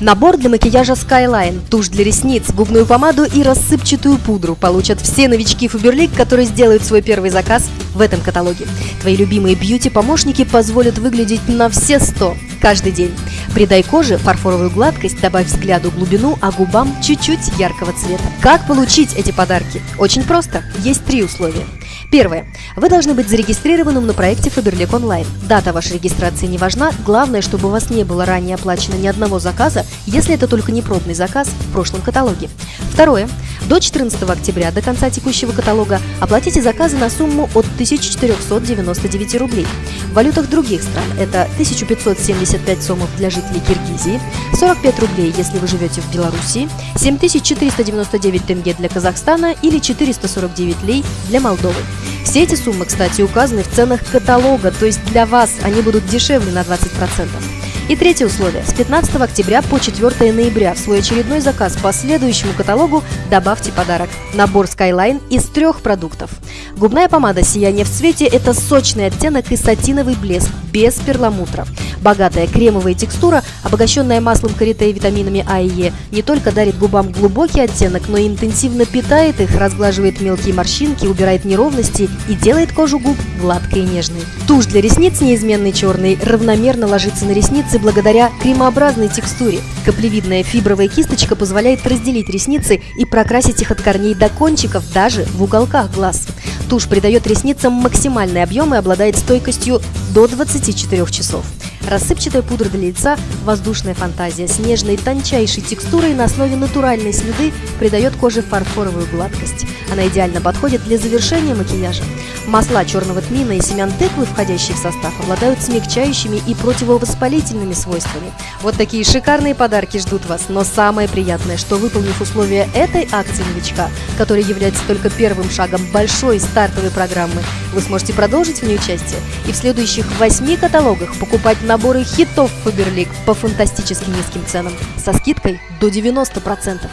Набор для макияжа Skyline, тушь для ресниц, губную помаду и рассыпчатую пудру получат все новички Фаберлик, которые сделают свой первый заказ в этом каталоге. Твои любимые бьюти-помощники позволят выглядеть на все сто каждый день. Придай коже фарфоровую гладкость, добавь взгляду глубину, а губам чуть-чуть яркого цвета. Как получить эти подарки? Очень просто. Есть три условия. Первое. Вы должны быть зарегистрированным на проекте Faberlic Online. Дата вашей регистрации не важна, главное, чтобы у вас не было ранее оплачено ни одного заказа, если это только не пробный заказ в прошлом каталоге. Второе. До 14 октября, до конца текущего каталога, оплатите заказы на сумму от 1499 рублей. В валютах других стран это 1575 сомов для жителей Киргизии, 45 рублей, если вы живете в Беларуси, 7499 тенге для Казахстана или 449 лей для Молдовы. Все эти суммы, кстати, указаны в ценах каталога, то есть для вас они будут дешевле на 20%. И третье условие. С 15 октября по 4 ноября в свой очередной заказ по следующему каталогу добавьте подарок. Набор Skyline из трех продуктов. Губная помада «Сияние в цвете» – это сочный оттенок и сатиновый блеск, без перламутра. Богатая кремовая текстура, обогащенная маслом карите и витаминами А и Е, не только дарит губам глубокий оттенок, но и интенсивно питает их, разглаживает мелкие морщинки, убирает неровности и делает кожу губ гладкой и нежной. Тушь для ресниц неизменный черный равномерно ложится на ресницы благодаря кремообразной текстуре. Каплевидная фибровая кисточка позволяет разделить ресницы и прокрасить их от корней до кончиков, даже в уголках глаз. Тушь придает ресницам максимальный объем и обладает стойкостью до 24 часов. Рассыпчатая пудра для лица, воздушная фантазия с нежной тончайшей текстурой на основе натуральной слюды придает коже фарфоровую гладкость. Она идеально подходит для завершения макияжа. Масла черного тмина и семян тыквы, входящие в состав, обладают смягчающими и противовоспалительными свойствами. Вот такие шикарные подарки ждут вас, но самое приятное, что выполнив условия этой акции новичка, которая является только первым шагом большой стартовой программы, вы сможете продолжить в ней участие и в следующих восьми каталогах покупать наборы хитов Faberlic по фантастически низким ценам со скидкой до 90%.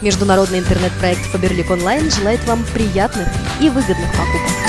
Международный интернет-проект Faberlic Online желает вам приятных и выгодных покупок.